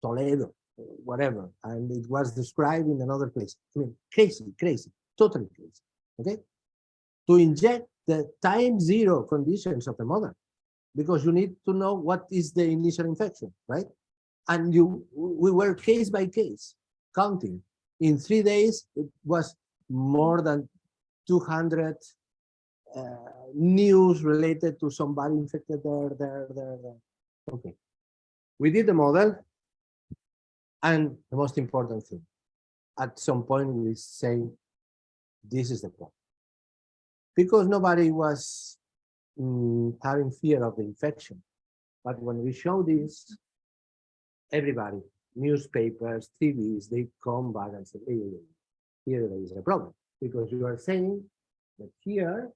Toledo, whatever, and it was described in another place. I mean, crazy, crazy, totally crazy. Okay, to inject the time zero conditions of the model, because you need to know what is the initial infection, right? And you, we were case by case counting. In three days, it was more than 200 uh, news related to somebody infected there, there, there, there. Okay. We did the model and the most important thing, at some point we say, this is the problem. Because nobody was mm, having fear of the infection. But when we show this, everybody, newspapers, TVs, they come back and say, hey, here there is a problem. Because you are saying that here,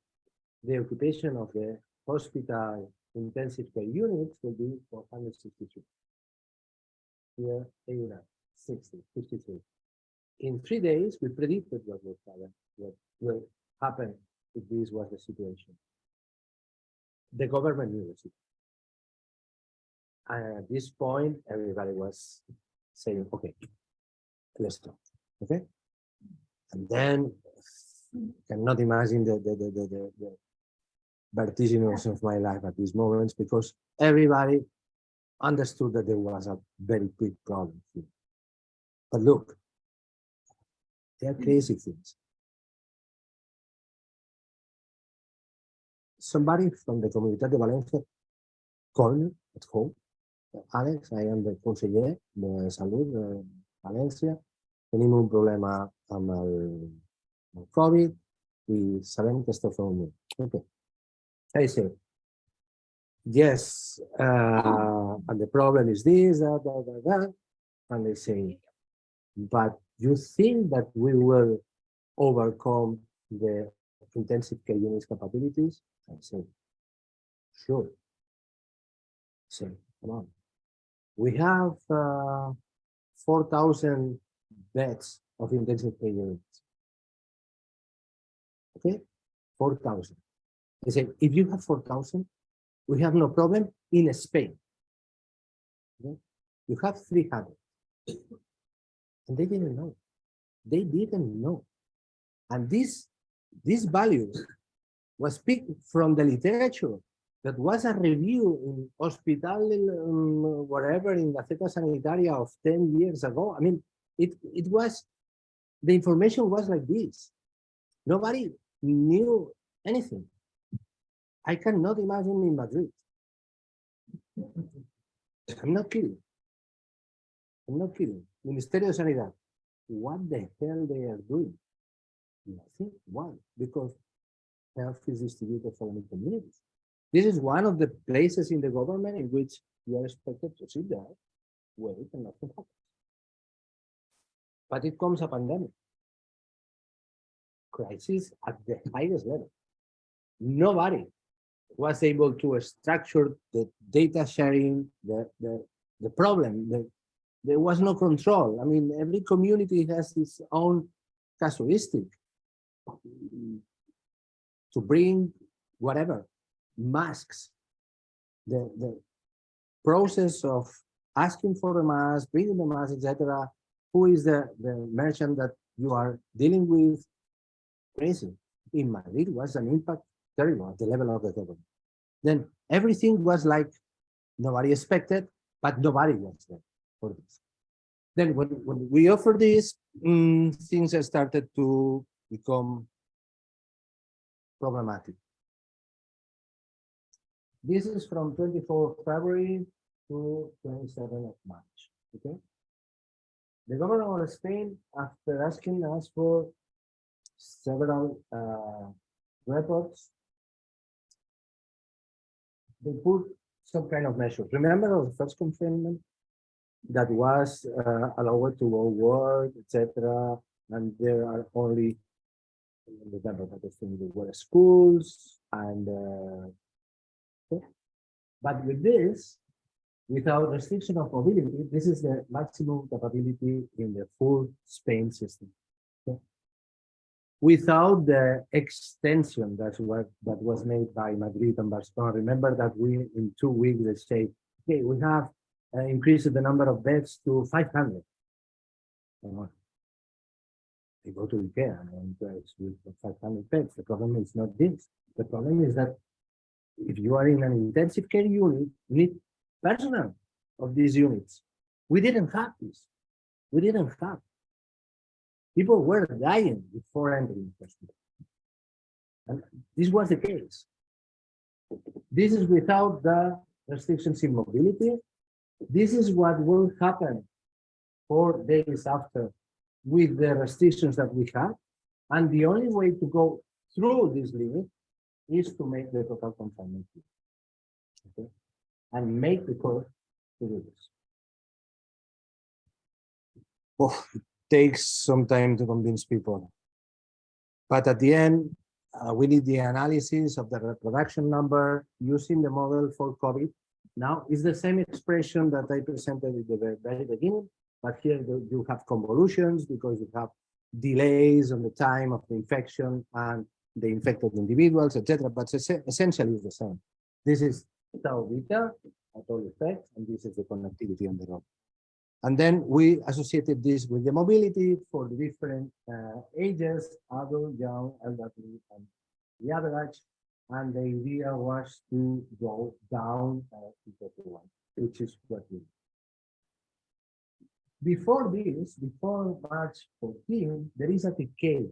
the occupation of the hospital intensive care units will be 463 here AUNA 60, 53. In three days, we predicted what would happen, what will happen if this was the situation. The government knew situation. And at this point, everybody was saying, okay, let's stop. Okay. And then cannot imagine the, the, the, the, the, the vertiginous of my life at these moments because everybody understood that there was a very big problem here. But look, they are hmm. crazy things. Somebody from the Comunitat de Valencia called me at home. Alex, I am the conseller de Salut de València. Tenim un problema amb el, el Covid i sabem que esteu fent un Okay. I say, yes, uh, and the problem is this. And they say, but you think that we will overcome the intensive care units capabilities? I say, sure. Say, come on. We have uh, 4,000 beds of intensive care units. Okay, 4,000. I say, if you have 4,000, we have no problem in Spain. Okay? You have 300. And they didn't know. They didn't know. And this, these values was picked from the literature that was a review in hospital, um, whatever, in Gaceta Sanitaria of 10 years ago. I mean, it, it was, the information was like this. Nobody knew anything. I cannot imagine in Madrid. I'm not kidding. I'm not kidding. Ministerio de Sanidad. What the hell they are doing? Nothing. Why? Because health is distributed for the communities. This is one of the places in the government in which you are expected to sit there, wait, and nothing happens. But it comes a pandemic. Crisis at the highest level. Nobody was able to structure the data sharing, the, the, the problem, the, there was no control. I mean, every community has its own casuistic to bring whatever, masks, the, the process of asking for the mask, bringing the mask, etc. Who is the, the merchant that you are dealing with? Crazy. In Madrid was an impact terrible at the level of the government. Then everything was like nobody expected, but nobody was there for this. Then when, when we offer this, um, things started to become problematic. This is from 24 February to 27 of March. Okay. The governor of Spain, after asking us for several uh, reports they put some kind of measures. Remember the first confinement that was uh, allowed to go work, etc. And there are only remember that the thing there were schools and uh, but with this, without restriction of mobility, this is the maximum capability in the full Spain system without the extension that's what that was made by Madrid and Barcelona. Remember that we in two weeks they say, okay, we have uh, increased the number of beds to 500. Uh, they go to IKEA and it's with 500 beds. The problem is not this. The problem is that if you are in an intensive care unit, you need personnel of these units. We didn't have this. We didn't have People were dying before entering hospital. And this was the case. This is without the restrictions in mobility. This is what will happen four days after with the restrictions that we have. And the only way to go through this limit is to make the total confinement. Okay? And make the court to do this. Takes some time to convince people. But at the end, uh, we need the analysis of the reproduction number using the model for COVID. Now, it's the same expression that I presented at the very beginning, but here you have convolutions because you have delays on the time of the infection and the infected individuals, etc. But essentially it's the same. This is tau beta at all effects, and this is the connectivity on the road. And then we associated this with the mobility for the different uh, ages, adult, young, elderly, and the average. And the idea was to go down uh, to one, which is what we Before this, before March 14, there is a decay.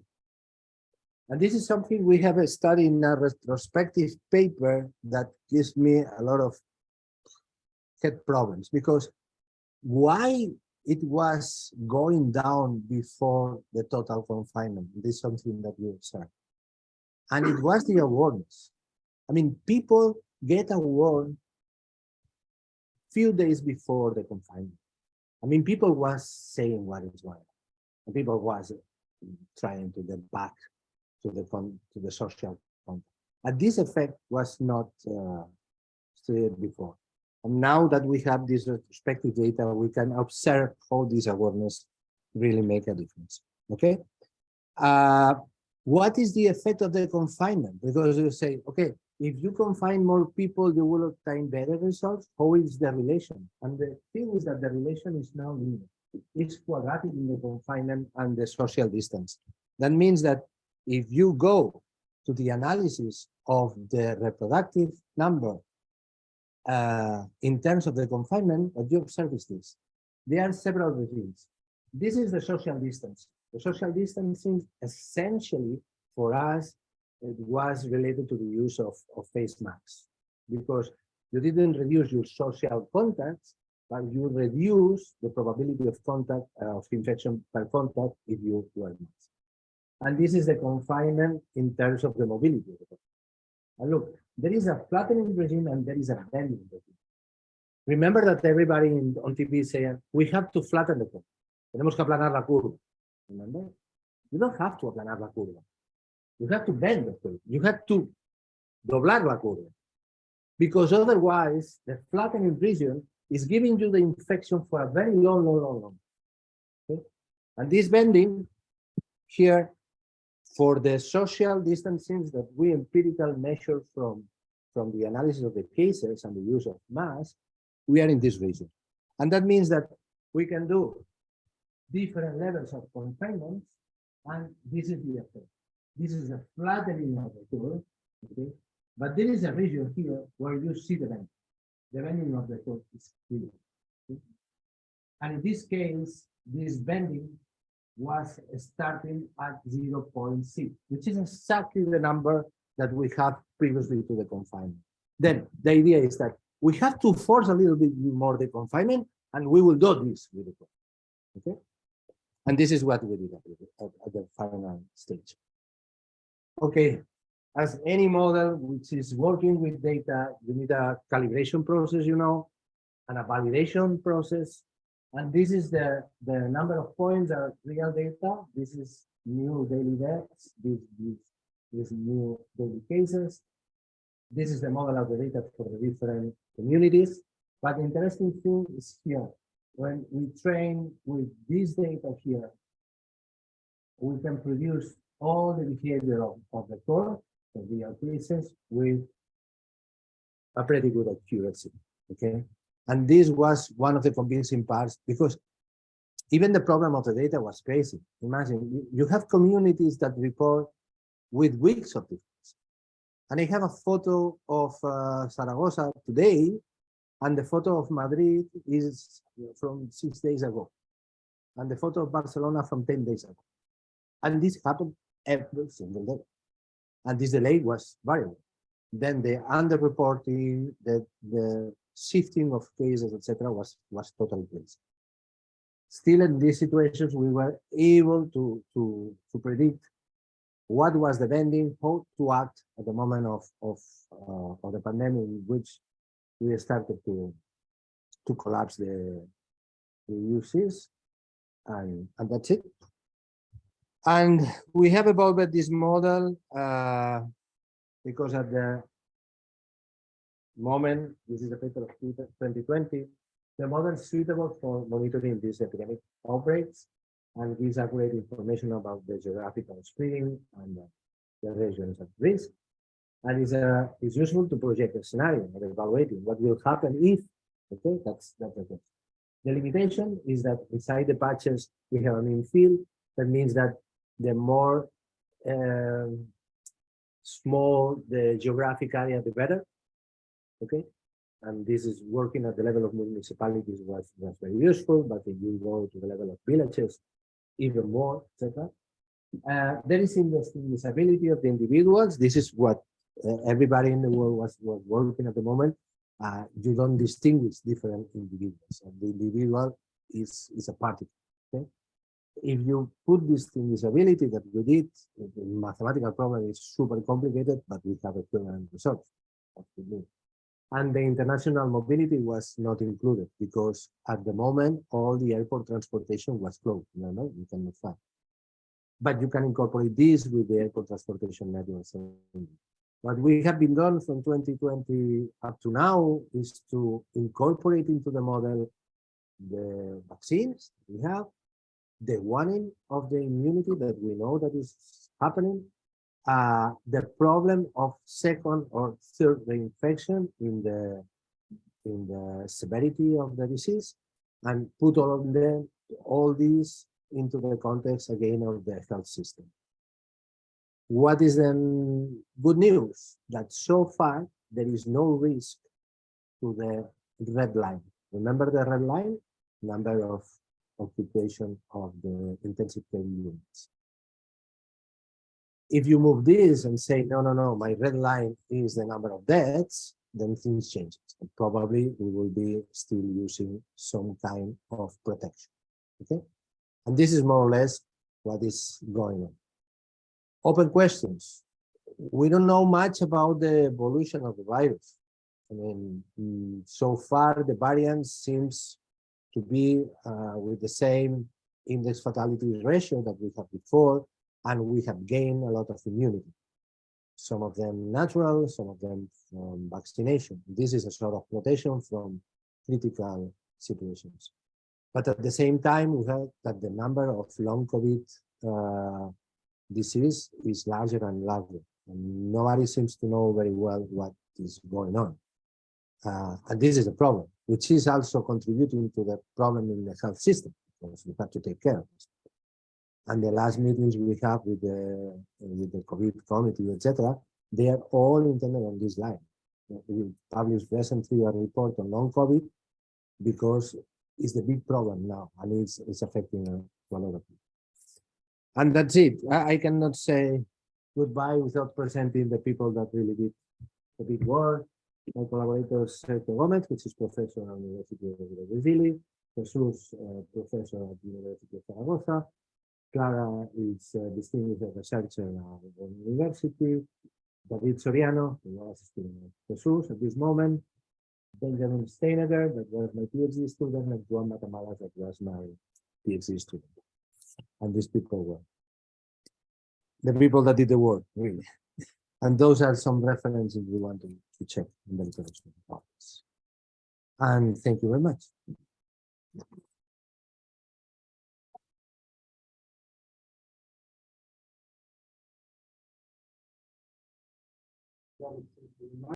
And this is something we have studied in a retrospective paper that gives me a lot of head problems because why it was going down before the total confinement. This is something that we observed. And it was the awareness. I mean, people get aware few days before the confinement. I mean, people was saying what is going on. People was trying to get back to the to the social contact. And this effect was not uh, studied before. And now that we have this retrospective data, we can observe how this awareness really make a difference. Okay. Uh, what is the effect of the confinement? Because you say, okay, if you confine more people, you will obtain better results. How is the relation? And the thing is that the relation is now linear. It's quadratic in the confinement and the social distance. That means that if you go to the analysis of the reproductive number uh, in terms of the confinement, observe is this. There are several regimes. This is the social distance. The social distancing essentially for us, it was related to the use of, of face masks because you didn't reduce your social contacts, but you reduce the probability of contact uh, of infection by contact if you wear masks. And this is the confinement in terms of the mobility. And look, there is a flattening regime and there is a bending regime. Remember that everybody in, on TV is saying, we have to flatten the curve. Tenemos que aplanar la curva. Remember? You don't have to aplanar la curva. You have to bend the curve. You have to doblar la curva. Because otherwise, the flattening region is giving you the infection for a very long, long, long, long. Okay? And this bending here for the social distancing that we empirical measure from, from the analysis of the cases and the use of mass, we are in this region. And that means that we can do different levels of confinement, and this is the effect. This is a flattening of the curve, okay? But there is a region here where you see the bending. The bending of the curve is clear. Okay? And in this case, this bending was starting at 0.6, which is exactly the number that we had previously to the confinement. Then the idea is that we have to force a little bit more the confinement, and we will do this with the okay? And this is what we did at, at the final stage. Okay, as any model which is working with data, you need a calibration process, you know, and a validation process and this is the, the number of points are real data. This is new daily deaths. This, this, this new daily cases. This is the model of the data for the different communities. But the interesting thing is here. When we train with this data here, we can produce all the behavior of, of the core, the real cases, with a pretty good accuracy. Okay. And this was one of the convincing parts because even the problem of the data was crazy. Imagine you have communities that report with weeks of difference. And I have a photo of uh, Zaragoza today, and the photo of Madrid is from six days ago, and the photo of Barcelona from 10 days ago. And this happened every single day. And this delay was variable. Then the underreporting, the, the shifting of cases, etc., was was totally crazy. Still, in these situations, we were able to to to predict what was the bending, how to act at the moment of of uh, of the pandemic, in which we started to to collapse the the uses, and and that's it. And we have evolved this model uh, because at the moment, this is a paper of 2020, the model suitable for monitoring these epidemic outbreaks and gives accurate information about the geographical spreading and the regions at risk. And is uh, is useful to project a scenario and evaluating what will happen if, okay, that's, that's the. The limitation is that inside the patches, we have an infill. That means that the more um, small the geographic area, the better okay? And this is working at the level of municipalities was, was very useful, but if you go to the level of villages, even more, etc. Uh, there is disability of the individuals. This is what uh, everybody in the world was, was working at the moment. Uh, you don't distinguish different individuals. And the individual is, is a party. Okay? If you put this disability that we did, the mathematical problem is super complicated, but we have equivalent results and the international mobility was not included because at the moment all the airport transportation was closed. No no you cannot fly but you can incorporate this with the airport transportation network what we have been done from 2020 up to now is to incorporate into the model the vaccines we have the warning of the immunity that we know that is happening uh, the problem of second or third reinfection in the in the severity of the disease and put all of them all these into the context again of the health system. What is then good news? That so far there is no risk to the red line. Remember the red line? Number of occupation of the intensive care units. If you move this and say, no, no, no, my red line is the number of deaths, then things change. And probably we will be still using some kind of protection. Okay. And this is more or less what is going on. Open questions. We don't know much about the evolution of the virus. I mean, mm, so far the variant seems to be uh, with the same index fatality ratio that we had before, and we have gained a lot of immunity. Some of them natural, some of them from vaccination. This is a sort of protection from critical situations. But at the same time, we have that the number of long COVID uh, disease is larger and larger. And nobody seems to know very well what is going on. Uh, and this is a problem, which is also contributing to the problem in the health system, because we have to take care of this. And the last meetings we have with the with the COVID committee, etc., they are all intended on this line. We published recently a report on long-COVID because it's the big problem now, and it's it's affecting a lot of people. And that's it. I, I cannot say goodbye without presenting the people that really did the big work my collaborator Sergio Gomez, which is professor at the University of Brazil, Jesus, uh, professor at the University of Zaragoza, Clara is a distinguished researcher at the university, David Soriano, who was assisting Jesus at this moment, Benjamin Steinegger, that was my PhD student, and Juan Matamala, that was my PhD student. And these people were the people that did the work, really. And those are some references we want to, to check in the literature. And thank you very much. Seven